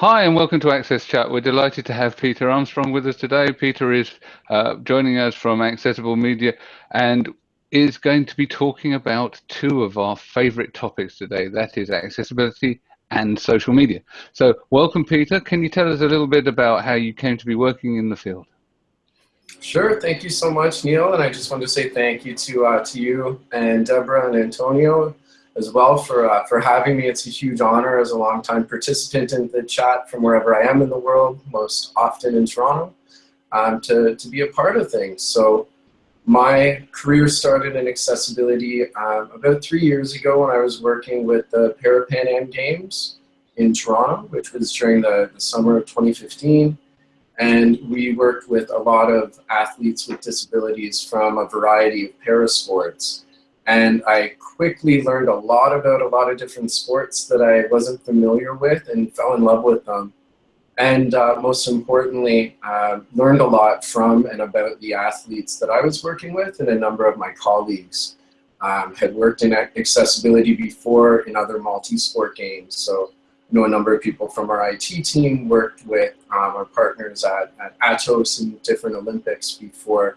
Hi and welcome to Access Chat. We're delighted to have Peter Armstrong with us today. Peter is uh, joining us from Accessible Media and is going to be talking about two of our favorite topics today. That is accessibility and social media. So welcome, Peter. Can you tell us a little bit about how you came to be working in the field? Sure. Thank you so much, Neil. And I just want to say thank you to, uh, to you and Deborah and Antonio as well for, uh, for having me. It's a huge honor as a longtime participant in the chat from wherever I am in the world, most often in Toronto, um, to, to be a part of things. So my career started in accessibility um, about three years ago when I was working with the Parapan Am Games in Toronto, which was during the, the summer of 2015. And we worked with a lot of athletes with disabilities from a variety of parasports. And I quickly learned a lot about a lot of different sports that I wasn't familiar with and fell in love with them. And uh, most importantly, uh, learned a lot from and about the athletes that I was working with and a number of my colleagues um, had worked in accessibility before in other multi-sport games. So I know a number of people from our IT team worked with um, our partners at, at Atos and different Olympics before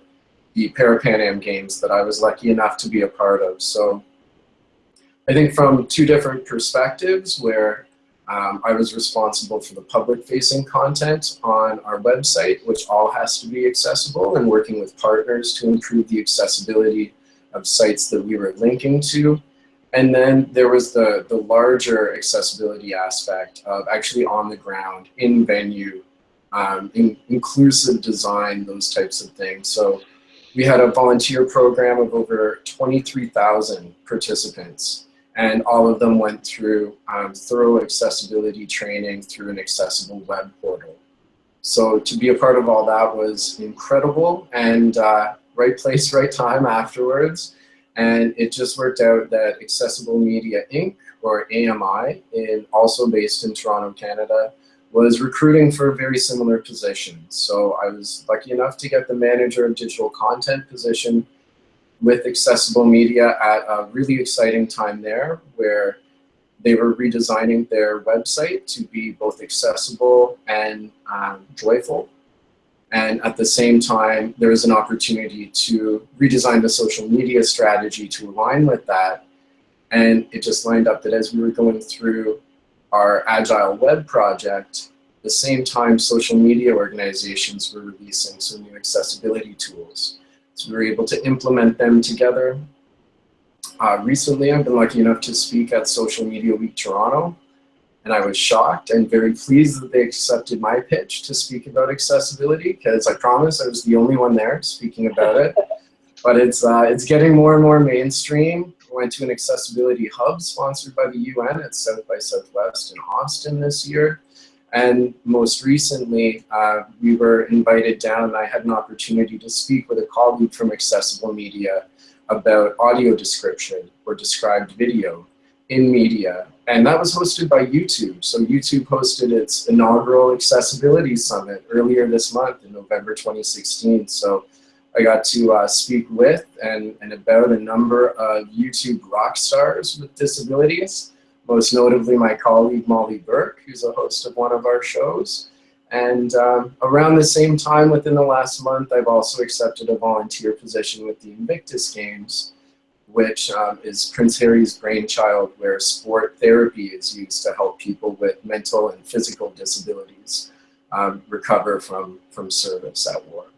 the Parapan Am Games that I was lucky enough to be a part of. So I think from two different perspectives where um, I was responsible for the public-facing content on our website, which all has to be accessible, and working with partners to improve the accessibility of sites that we were linking to. And then there was the, the larger accessibility aspect of actually on the ground, in venue, um, in, inclusive design, those types of things. So we had a volunteer program of over 23,000 participants and all of them went through um, thorough accessibility training through an accessible web portal. So to be a part of all that was incredible and uh, right place, right time afterwards. And it just worked out that Accessible Media Inc., or AMI, in, also based in Toronto, Canada, was recruiting for a very similar position. So I was lucky enough to get the manager of digital content position with accessible media at a really exciting time there where they were redesigning their website to be both accessible and um, joyful. And at the same time, there was an opportunity to redesign the social media strategy to align with that. And it just lined up that as we were going through our Agile Web project, the same time social media organizations were releasing some new accessibility tools. So we were able to implement them together. Uh, recently, I've been lucky enough to speak at Social Media Week Toronto, and I was shocked and very pleased that they accepted my pitch to speak about accessibility, because I promise I was the only one there speaking about it. But it's, uh, it's getting more and more mainstream. Went to an accessibility hub sponsored by the UN at South by Southwest in Austin this year. And most recently, uh, we were invited down and I had an opportunity to speak with a colleague from Accessible Media about audio description or described video in media. And that was hosted by YouTube. So YouTube hosted its inaugural Accessibility Summit earlier this month in November 2016. So I got to uh, speak with and, and about a number of YouTube rock stars with disabilities most notably my colleague Molly Burke, who's a host of one of our shows. And um, around the same time within the last month, I've also accepted a volunteer position with the Invictus Games, which um, is Prince Harry's brainchild where sport therapy is used to help people with mental and physical disabilities um, recover from, from service at war.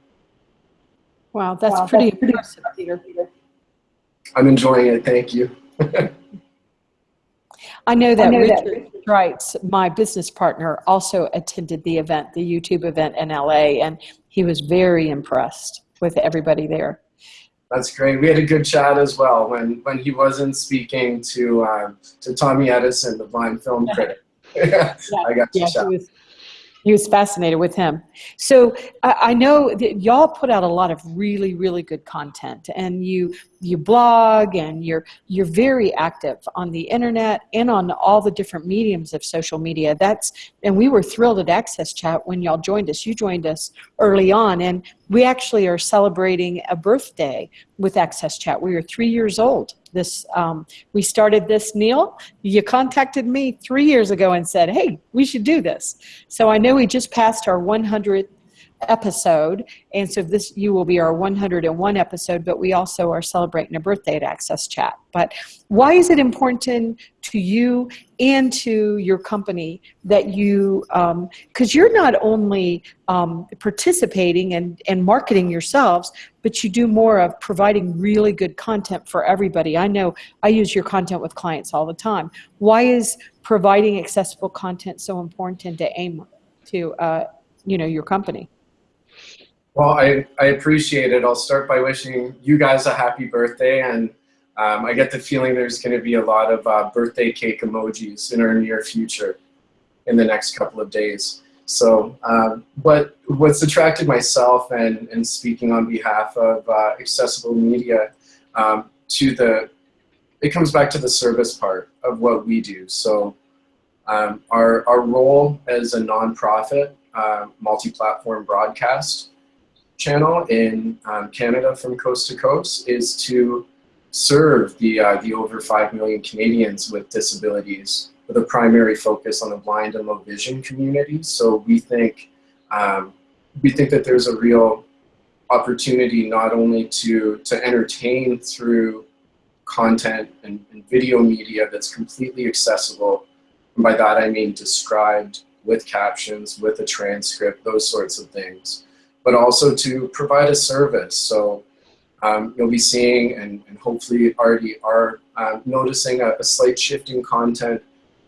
Wow, that's wow, pretty that's impressive, Peter. I'm enjoying it, thank you. I know that, I know Richard that. Wrights, my business partner, also attended the event, the YouTube event in LA, and he was very impressed with everybody there. That's great. We had a good chat as well when, when he wasn't speaking to um, to Tommy Edison, the blind film critic. yeah, I got to yeah, chat. He was fascinated with him. So I, I know that y'all put out a lot of really, really good content, and you you blog, and you're you're very active on the internet and on all the different mediums of social media. That's and we were thrilled at Access Chat when y'all joined us. You joined us early on, and we actually are celebrating a birthday with Access Chat. We are three years old this. Um, we started this, Neil. You contacted me three years ago and said, "Hey, we should do this." So I know we just passed our 100th episode. And so this you will be our 101 episode, but we also are celebrating a birthday at Access Chat. But why is it important to you and to your company that you, because um, you're not only um, participating and, and marketing yourselves, but you do more of providing really good content for everybody. I know I use your content with clients all the time. Why is providing accessible content so important to aim to, uh, you know, your company? Well, I, I appreciate it. I'll start by wishing you guys a happy birthday. And um, I get the feeling there's going to be a lot of uh, birthday cake emojis in our near future in the next couple of days. So um, what, what's attracted myself and, and speaking on behalf of uh, accessible media um, to the, it comes back to the service part of what we do. So um, our, our role as a nonprofit uh, multi-platform broadcast channel in um, Canada from coast to coast is to serve the, uh, the over 5 million Canadians with disabilities with a primary focus on the blind and low vision community. So we think, um, we think that there's a real opportunity not only to, to entertain through content and, and video media that's completely accessible, and by that I mean described with captions, with a transcript, those sorts of things but also to provide a service. So um, you'll be seeing and, and hopefully already are uh, noticing a, a, slight shift in content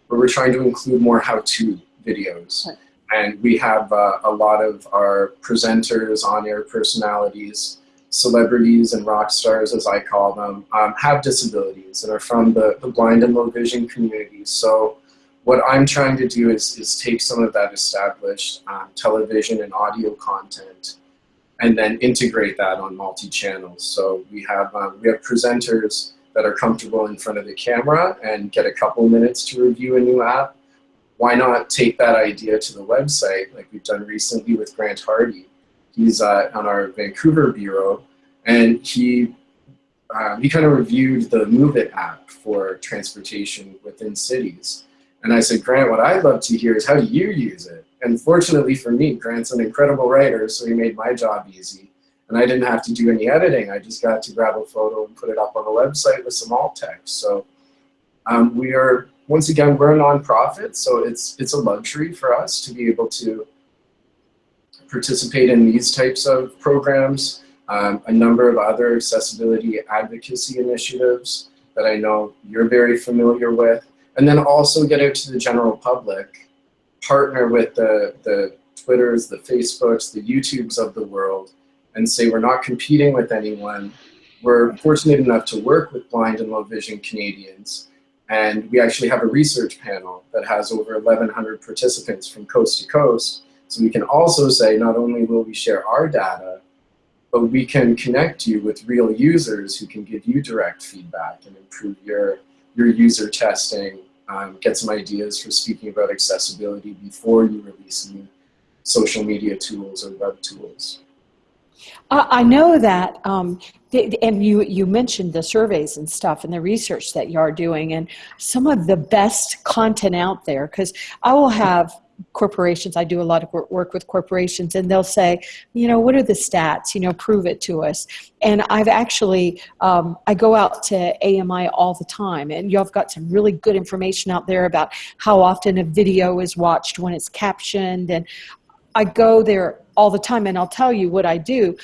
where we're trying to include more how-to videos. Right. And we have uh, a lot of our presenters, on-air personalities, celebrities and rock stars, as I call them, um, have disabilities and are from the, the blind and low vision community. So what I'm trying to do is, is take some of that established um, television and audio content and then integrate that on multi-channels. So we have, um, we have presenters that are comfortable in front of the camera and get a couple minutes to review a new app. Why not take that idea to the website like we've done recently with Grant Hardy. He's uh, on our Vancouver bureau and he um, he kind of reviewed the Moovit app for transportation within cities. And I said, Grant, what I'd love to hear is how do you use it? And fortunately for me, Grant's an incredible writer, so he made my job easy. And I didn't have to do any editing. I just got to grab a photo and put it up on the website with some alt text. So um, we are, once again, we're a nonprofit, so it's, it's a luxury for us to be able to participate in these types of programs, um, a number of other accessibility advocacy initiatives that I know you're very familiar with and then also get out to the general public, partner with the, the Twitters, the Facebooks, the YouTubes of the world, and say we're not competing with anyone. We're fortunate enough to work with blind and low vision Canadians, and we actually have a research panel that has over 1,100 participants from coast to coast. So we can also say not only will we share our data, but we can connect you with real users who can give you direct feedback and improve your, your user testing um, get some ideas for speaking about accessibility before you release new social media tools or web tools. I know that, um, and you, you mentioned the surveys and stuff and the research that you are doing and some of the best content out there because I will have corporations, I do a lot of work with corporations, and they'll say, you know, what are the stats? You know, prove it to us. And I've actually, um, I go out to AMI all the time, and you've got some really good information out there about how often a video is watched when it's captioned. And I go there all the time, and I'll tell you what I do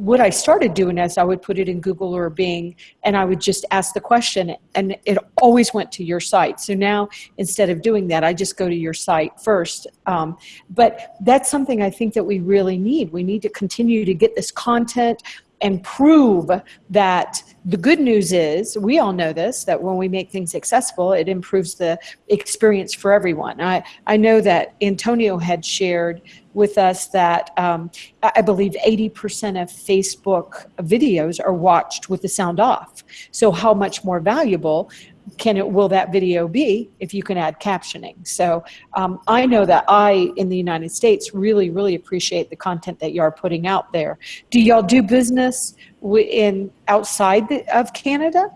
what I started doing is I would put it in Google or Bing and I would just ask the question and it always went to your site. So now instead of doing that, I just go to your site first. Um, but that's something I think that we really need. We need to continue to get this content and prove that the good news is we all know this that when we make things accessible it improves the experience for everyone. I, I know that antonio had shared with us that um, i believe 80% of facebook videos are watched with the sound off. So how much more valuable can it will that video be if you can add captioning? So um, i know that i in the united states really really appreciate the content that you are putting out there. Do y'all do business in outside the, of canada?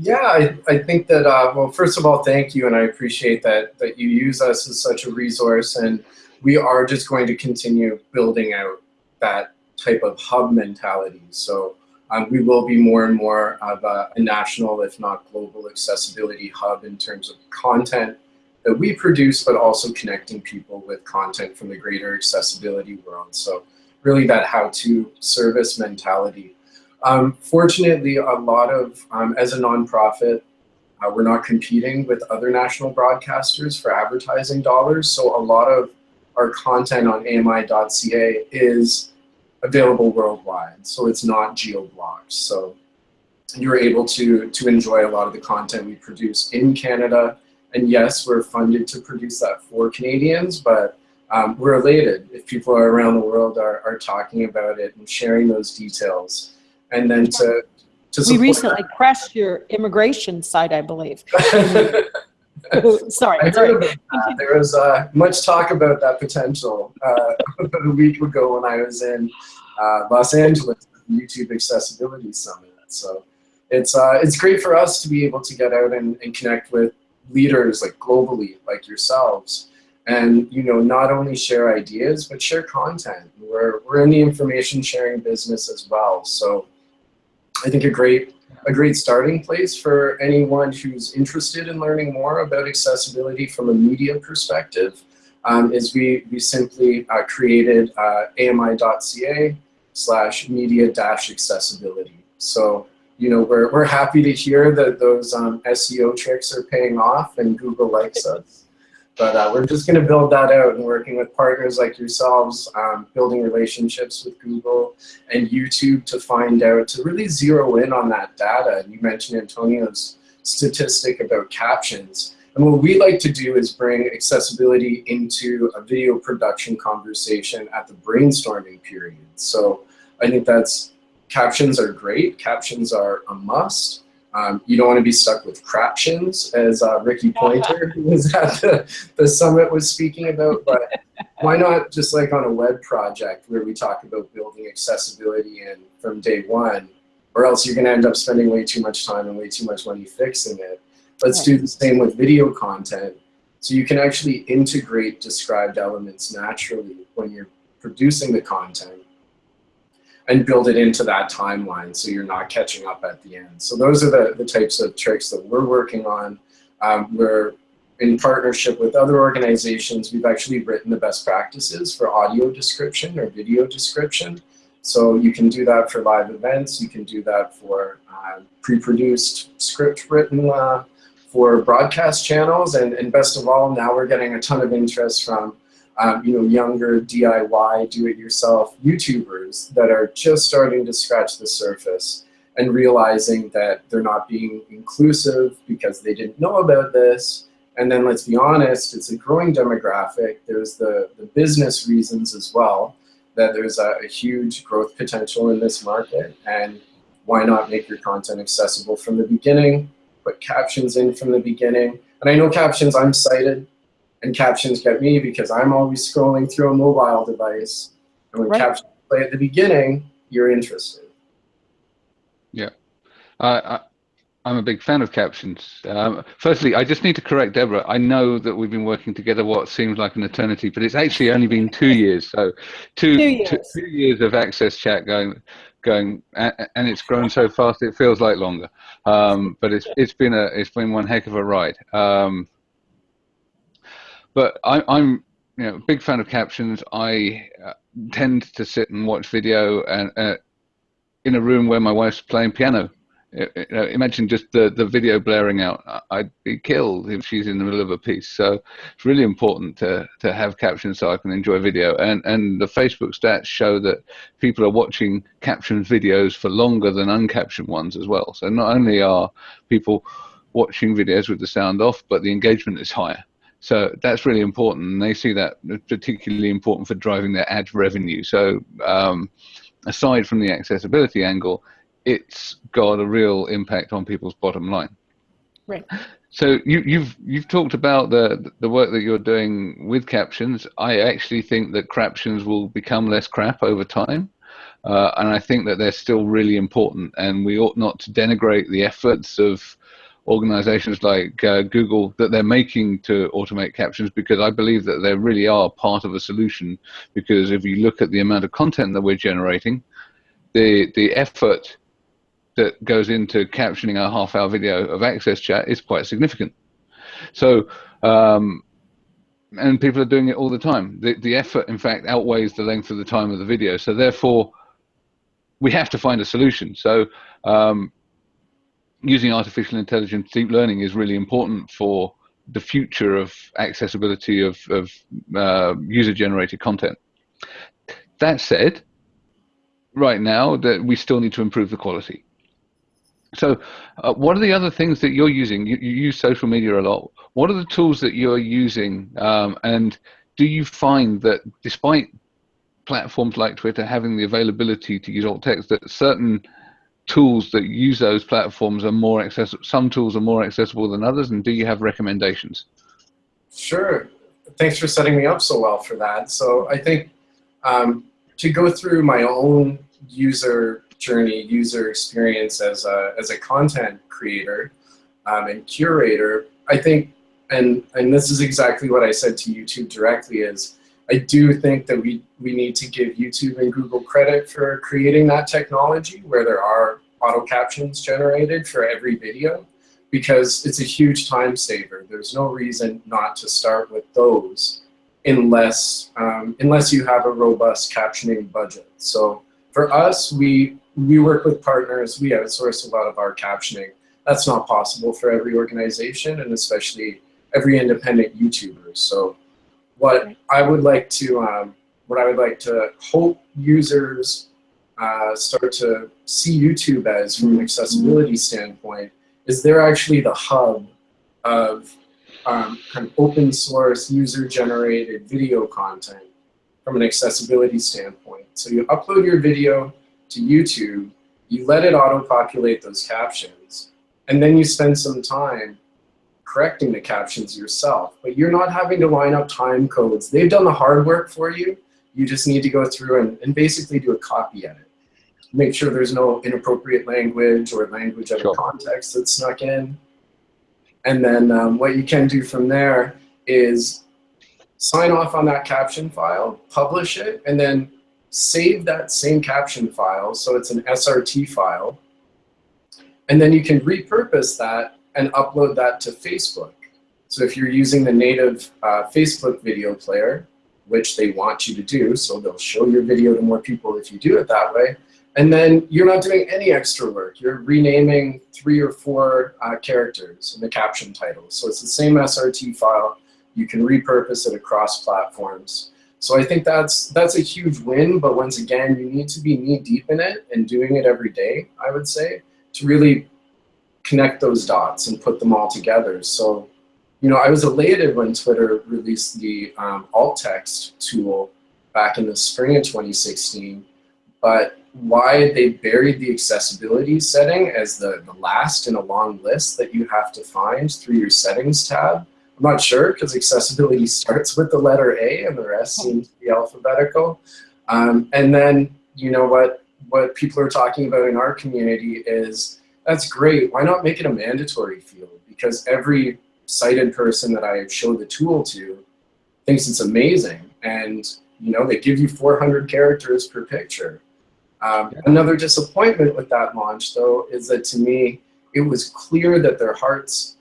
Yeah, I, I think that, uh, well, first of all, thank you, and I appreciate that, that you use us as such a resource, and we are just going to continue building out that type of hub mentality. So um, we will be more and more of a, a, national, if not global accessibility hub in terms of content that we produce, but also connecting people with content from the greater accessibility world. So really that how-to service mentality. Um, fortunately, a lot of, um, as a nonprofit, uh, we're not competing with other national broadcasters for advertising dollars. So a lot of our content on AMI.ca is available worldwide. So it's not geo-blocked. So you're able to, to enjoy a lot of the content we produce in Canada. And yes, we're funded to produce that for Canadians, but um, we're elated if people around the world are, are talking about it and sharing those details. And then to, to We recently that. crashed your immigration site, I believe. sorry, sorry. There was uh, much talk about that potential uh, about a week ago when I was in uh, Los Angeles YouTube Accessibility Summit. So it's uh, it's great for us to be able to get out and, and connect with leaders like globally, like yourselves, and you know not only share ideas but share content. We're we're in the information sharing business as well. So I think a great a great starting place for anyone who's interested in learning more about accessibility from a media perspective um, is we, we simply uh, created uh, ami.ca slash media dash accessibility. So, you know, we're, we're happy to hear that those um, SEO tricks are paying off and Google likes us. But uh, we're just going to build that out and working with partners like yourselves, um, building relationships with Google and YouTube to find out, to really zero in on that data. And you mentioned Antonio's statistic about captions. And what we like to do is bring accessibility into a video production conversation at the brainstorming period. So I think that's, captions are great, captions are a must, um, you don't want to be stuck with craptions, as uh, Rikki Poynter, who was at the, the summit, was speaking about. But why not just like on a web project where we talk about building accessibility in from day one, or else you're going to end up spending way too much time and way too much money fixing it. Let's do the same with video content. So you can actually integrate described elements naturally when you're producing the content and build it into that timeline so you're not catching up at the end. So those are the, the types of tricks that we're working on. Um, we're in partnership with other organizations, we've actually written the best practices for audio description or video description. So you can do that for live events, you can do that for uh, pre-produced script written uh, for broadcast channels, and, and best of all, now we're getting a ton of interest from um, you know, younger DIY, do-it-yourself YouTubers that are just starting to scratch the surface and realizing that they're not being inclusive because they didn't know about this. And then let's be honest, it's a growing demographic. There's the, the business reasons as well, that there's a, a huge growth potential in this market. And why not make your content accessible from the beginning, put captions in from the beginning. And I know captions, I'm sighted, and captions get me because I'm always scrolling through a mobile device. And when right. captions play at the beginning, you're interested. Yeah. Uh, I, am a big fan of captions. Um, firstly, I just need to correct Deborah. I know that we've been working together what seems like an eternity, but it's actually only been two years. So two, two, years. two, two years of Access Chat going going and it's grown so fast it feels like longer um, but it's it's been a it's been one heck of a ride um, but I, am you know big fan of captions. I uh, tend to sit and watch video and uh, in a room where my wife's playing piano. imagine just the, the video blaring out. I'd be killed if she's in the middle of a piece. So it's really important to, to have captions so I can enjoy video. And, and the Facebook stats show that people are watching captioned videos for longer than uncaptioned ones as well. So not only are people watching videos with the sound off, but the engagement is higher. So that's really important. And they see that particularly important for driving their ad revenue. So um, aside from the accessibility angle, it's got a real impact on people's bottom line. Right. So you, you've you've talked about the the work that you're doing with captions. I actually think that captions will become less crap over time. Uh, and I think that they're still really important, and we ought not to denigrate the efforts of organizations like uh, Google that they're making to automate captions because I believe that they really are part of a solution. Because if you look at the amount of content that we're generating, the the effort that goes into captioning a half hour video of access chat is quite significant. So, um, and people are doing it all the time. The, the effort, in fact, outweighs the length of the time of the video. So therefore, we have to find a solution. So um, using artificial intelligence, deep learning is really important for the future of accessibility of, of uh, user-generated content. That said, right now that we still need to improve the quality. So, uh, what are the other things that you're using? You, you, use social media a lot. What are the tools that you're using? Um, and do you find that despite platforms like Twitter having the availability to use alt text, that certain tools that use those platforms are more accessible? Some tools are more accessible than others, and do you have recommendations? Sure. Thanks for setting me up so well for that. So I think um, to go through my own user journey, user experience as a, as a content creator um, and curator, I think, and, and this is exactly what I said to YouTube directly is, I do think that we, we need to give YouTube and Google credit for creating that technology where there are auto captions generated for every video because it's a huge time saver. There's no reason not to start with those unless, um, unless you have a robust captioning budget. So for us, we we work with partners, we outsource a lot of our captioning. That's not possible for every organization and especially every independent YouTuber. So what I would like to, um, what I would like to hope users uh, start to see YouTube as from an accessibility standpoint is they're actually the hub of um, kind of open source user generated video content from an accessibility standpoint. So you upload your video, to YouTube, you let it auto-populate those captions, and then you spend some time correcting the captions yourself. But you're not having to line up time codes. They've done the hard work for you. You just need to go through and, and basically do a copy edit. Make sure there's no inappropriate language or language out of context that's snuck in. And then um, what you can do from there is sign off on that caption file, publish it, and then save that same caption file, so it's an SRT file, and then you can repurpose that and upload that to Facebook. So if you're using the native uh, Facebook video player, which they want you to do, so they'll show your video to more people if you do it that way, and then you're not doing any extra work. You're renaming three or four uh, characters in the caption title. So it's the same SRT file. You can repurpose it across platforms. So I think that's that's a huge win, but once again, you need to be knee deep in it and doing it every day, I would say, to really connect those dots and put them all together. So, you know, I was elated when Twitter released the um, alt text tool back in the spring of 2016, but why they buried the accessibility setting as the, the last in a long list that you have to find through your settings tab I'm not sure because accessibility starts with the letter A and the rest hmm. seems to be alphabetical. Um, and then, you know, what, what people are talking about in our community is, that's great, why not make it a mandatory field? Because every sighted person that I show the tool to thinks it's amazing. And, you know, they give you 400 characters per picture. Um, yeah. Another disappointment with that launch, though, is that to me, it was clear that their hearts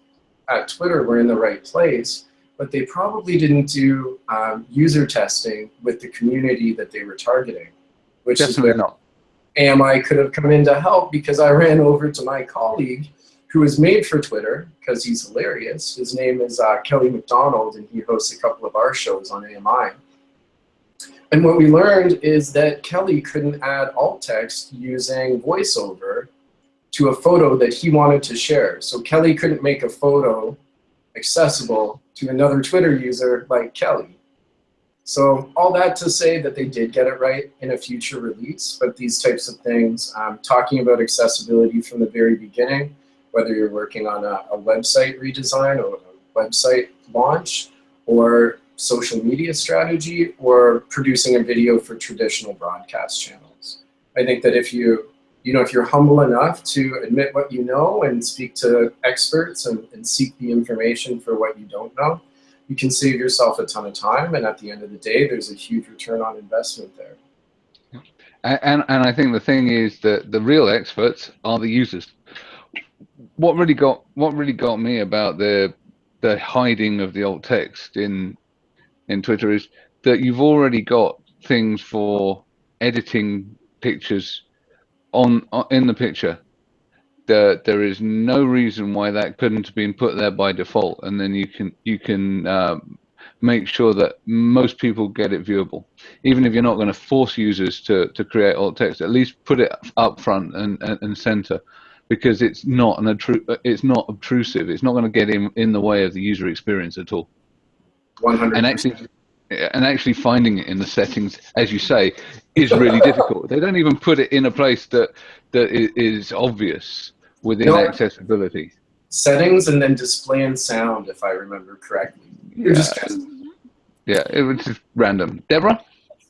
at Twitter were in the right place, but they probably didn't do um, user testing with the community that they were targeting, which Definitely is where not. AMI could have come in to help because I ran over to my colleague who is made for Twitter because he's hilarious. His name is uh, Kelly McDonald and he hosts a couple of our shows on AMI. And what we learned is that Kelly couldn't add alt text using voiceover to a photo that he wanted to share. So Kelly couldn't make a photo accessible to another Twitter user like Kelly. So all that to say that they did get it right in a future release, but these types of things, um, talking about accessibility from the very beginning, whether you're working on a, a website redesign or a website launch, or social media strategy, or producing a video for traditional broadcast channels. I think that if you, you know, if you're humble enough to admit what you know and speak to experts and, and seek the information for what you don't know, you can save yourself a ton of time. And at the end of the day, there's a huge return on investment there. And, and I think the thing is that the real experts are the users. What really got what really got me about the the hiding of the alt text in in Twitter is that you've already got things for editing pictures on, on in the picture. There, there is no reason why that couldn't have been put there by default, and then you can you can um, make sure that most people get it viewable. Even if you're not going to force users to, to create alt text, at least put it up front and, and, and center because it's not an it's not obtrusive. It's not going to get in, in the way of the user experience at all. 100 And actually, and actually finding it in the settings, as you say, is really difficult. They don't even put it in a place that that is obvious within no. accessibility. Settings and then display and sound, if I remember correctly. Yeah, yeah it was just random. Deborah?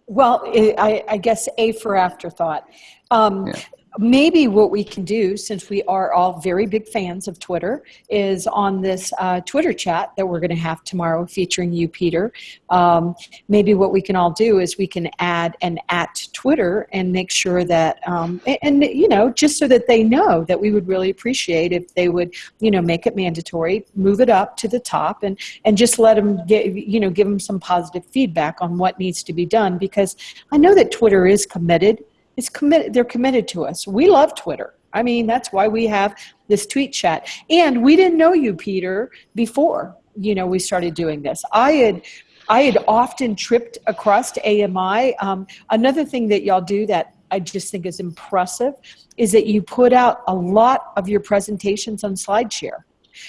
Well, I, I guess A for afterthought. Um, yeah maybe what we can do, since we are all very big fans of Twitter, is on this uh, Twitter chat that we're going to have tomorrow featuring you, Peter. Um, maybe what we can all do is we can add an at Twitter and make sure that, um, and, and, you know, just so that they know that we would really appreciate if they would, you know, make it mandatory, move it up to the top, and and just let them get, you know, give them some positive feedback on what needs to be done because I know that Twitter is committed is committed they're committed to us. We love twitter. I mean that's why we have this tweet chat. And we didn't know you peter before you know we started doing this. I had i had often tripped across to ami um, another thing that y'all do that i just think is impressive is that you put out a lot of your presentations on slideshare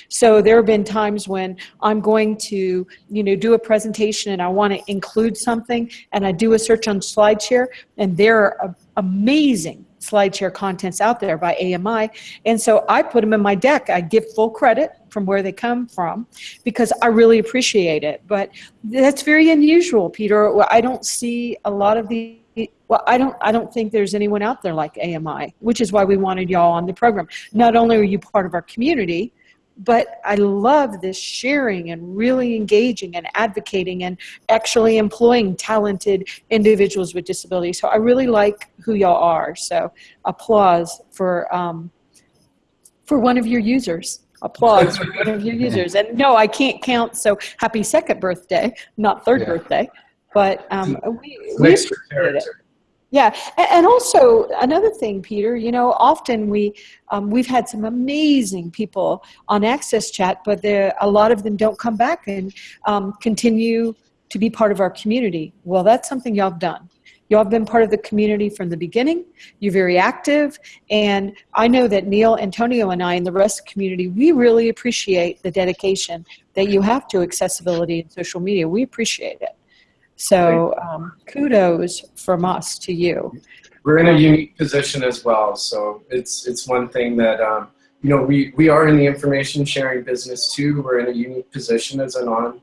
so there have been times when I'm going to, you know, do a presentation and I want to include something and I do a search on SlideShare and there are amazing SlideShare contents out there by AMI. And so I put them in my deck. I give full credit from where they come from because I really appreciate it. But that's very unusual, Peter. I don't see a lot of the well, I don't, I don't think there's anyone out there like AMI, which is why we wanted y'all on the program. Not only are you part of our community, but I love this sharing and really engaging and advocating and actually employing talented individuals with disabilities. So I really like who y'all are. So applause for um, for one of your users. Applause for one of your users. And no, I can't count. So happy second birthday, not third yeah. birthday. But um, we, we appreciate it. Yeah, and also another thing, Peter. You know, often we um, we've had some amazing people on Access Chat, but a lot of them don't come back and um, continue to be part of our community. Well, that's something y'all have done. Y'all have been part of the community from the beginning. You're very active, and I know that Neil, Antonio, and I, and the rest of the community, we really appreciate the dedication that you have to accessibility and social media. We appreciate it. So um, kudos from us to you. We're in a unique position as well. So it's it's one thing that um, you know we we are in the information sharing business too. We're in a unique position as a non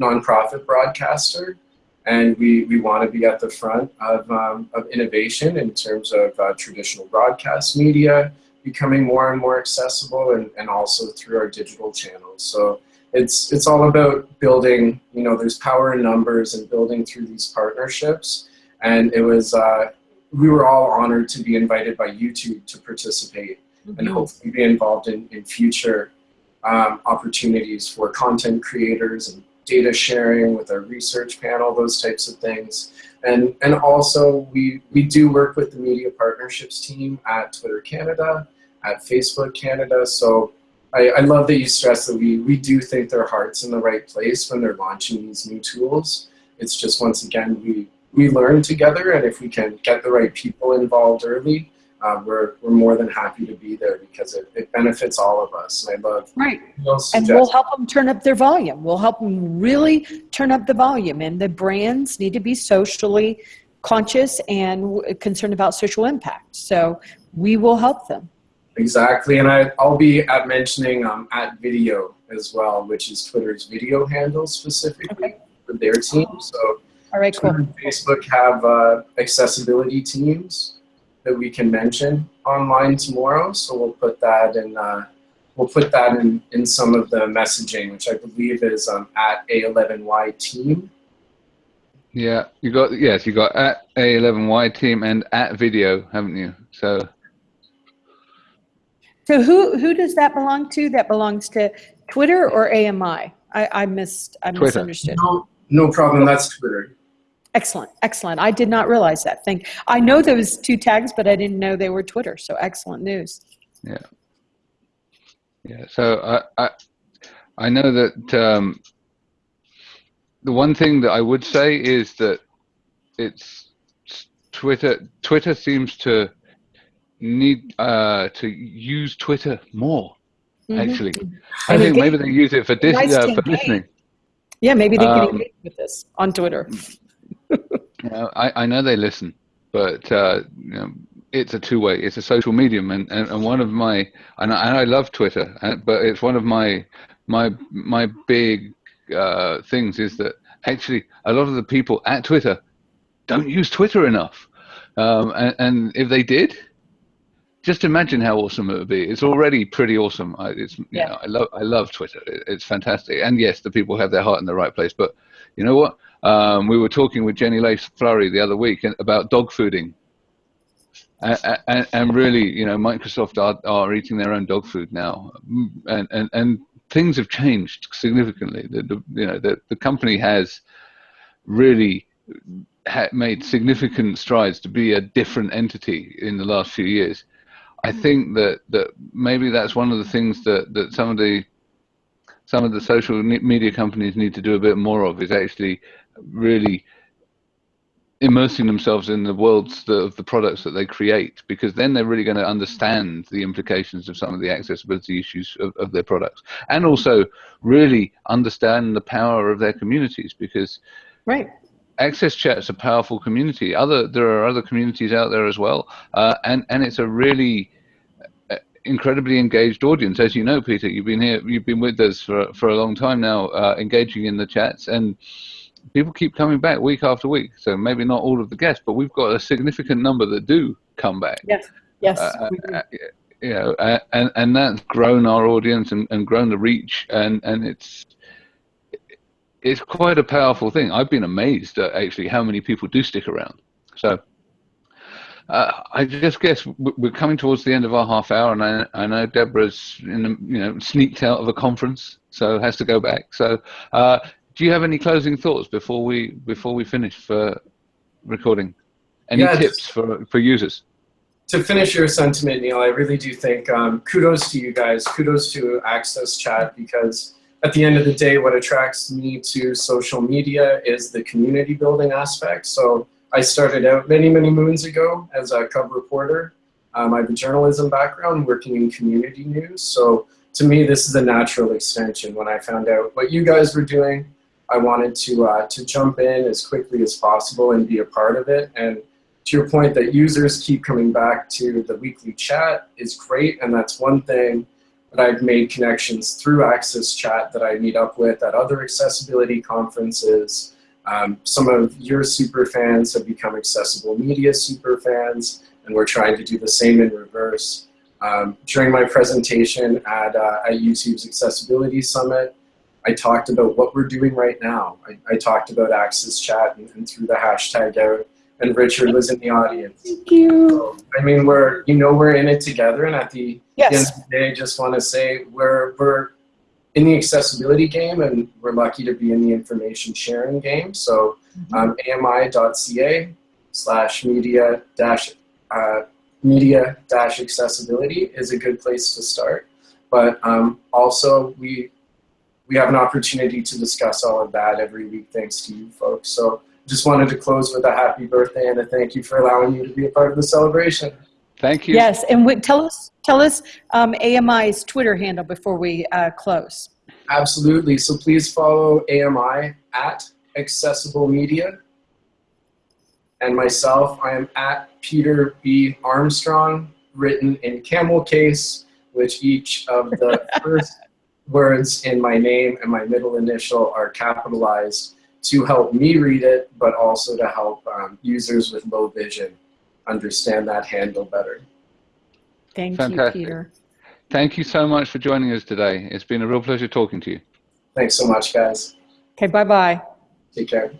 nonprofit broadcaster, and we we want to be at the front of um, of innovation in terms of uh, traditional broadcast media becoming more and more accessible, and and also through our digital channels. So it's it's all about building. You know, there's power in numbers and building through these partnerships. And it was uh, we were all honored to be invited by YouTube to participate mm-hmm. and hopefully be involved in in future um, opportunities for content creators and data sharing with our research panel, those types of things. And, and also we, we do work with the media partnerships team at Twitter Canada, at Facebook Canada. So I, I love that you stress that we, we do think their heart's in the right place when they're launching these new tools. It's just, once again, we, we learn together, and if we can get the right people involved early, uh, we're, we're more than happy to be there because it, it benefits all of us. And I love right, and we'll help them turn up their volume. We'll help them really turn up the volume, and the brands need to be socially conscious and concerned about social impact. So we will help them. Exactly, and I, I'll be at mentioning um, at video as well, which is Twitter's video handle specifically okay. for their team. So all right, Twitter cool. and Facebook have uh, accessibility teams, that we can mention online tomorrow. So we'll put that in. Uh, we'll put that in in some of the messaging, which I believe is um, at A11Y team. Yeah, you got yes, you got at A11Y team and at video, haven't you? So. So who who does that belong to? That belongs to Twitter or AMI? I, I missed. I Twitter. misunderstood. No, no problem. That's Twitter. Excellent, excellent. I did not realize that. thing. I know those two tags, but I didn't know they were Twitter. So excellent news. Yeah. Yeah. So I I, I know that um, the one thing that I would say is that it's Twitter. Twitter seems to need uh, to use Twitter more. Mhm. Actually, And I think maybe they use it for dis- Nice uh, for listening. Yeah, maybe they can Um, engage with this on Twitter. You know, I, I know they listen, but uh, you know, it's a two-way. It's a social medium, and, and, and one of my and I, and I love Twitter, uh, but it's one of my my my big uh, things is that actually a lot of the people at Twitter don't use Twitter enough, um, and, and if they did. Just imagine how awesome it would be. It's already pretty awesome. I, it's you Yeah. know, I love I love Twitter. It, it's fantastic. And yes, the people have their heart in the right place. But you know what? Um, we were talking with Jenny Lace Flurry the other week about dog fooding. And, and, and really, you know, Microsoft are, are eating their own dog food now, and and, and things have changed significantly. The, the you know the, the company has really made significant strides to be a different entity in the last few years. I think that that maybe that's one of the things that that some of the some of the social media companies need to do a bit more of is actually really immersing themselves in the worlds of the products that they create because then they're really going to understand the implications of some of the accessibility issues of, of their products and also really understand the power of their communities because Right. access chat's a powerful community other there are other communities out there as well uh, and and it's a really incredibly engaged audience as you know peter you've been here you've been with us for for a long time now uh, engaging in the chats and people keep coming back week after week so maybe not all of the guests but we've got a significant number that do come back Yes. Yes. uh, uh, you know, uh, and and that's grown our audience and, and grown the reach, and and it's it's quite a powerful thing. I've been amazed at actually how many people do stick around. So. Uh, I just guess we're coming towards the end of our half hour, and I, I know Deborah's in the, you know sneaked out of a conference, so has to go back. So, uh, do you have any closing thoughts before we before we finish for recording? Any Yeah, tips for for users? to finish your sentiment, Neil, I really do think um, kudos to you guys. Kudos to Access Chat because at the end of the day, what attracts me to social media is the community building aspect. So I started out many, many moons ago as a cub reporter. Um, I have a journalism background working in community news. So to me, this is a natural extension. When I found out what you guys were doing, I wanted to, uh, to jump in as quickly as possible and be a part of it. And to your point that users keep coming back to the weekly chat is great and that's one thing that I've made connections through Access Chat that I meet up with at other accessibility conferences. Um, some of your super fans have become accessible media super fans and we're trying to do the same in reverse. Um, during my presentation at, uh, at YouTube's Accessibility Summit, I talked about what we're doing right now. I, I talked about Access Chat and, and threw the hashtag out and Richard was in the audience. Thank you. So, I mean, we're you know we're in it together, and at the end of the day, I just want to say we're we're in the accessibility game, and we're lucky to be in the information sharing game. So, um, ami.ca slash media dash uh, media dash accessibility is a good place to start. But um, also, we we have an opportunity to discuss all of that every week, thanks to you folks. So just wanted to close with a happy birthday and a thank you for allowing me to be a part of the celebration. Thank you. Yes, and we, tell us tell us um, AMI's Twitter handle before we uh, close. Absolutely. So please follow AMI at Accessible Media. And myself, I am at Peter B. Armstrong, written in camel case, which each of the first words in my name and my middle initial are capitalized to help me read it, but also to help um, users with low vision. Understand that handle better. Thank Fantastic. you, Peter. Thank you so much for joining us today. It's been a real pleasure talking to you. Thanks so much, guys. Okay, bye-bye. Take care.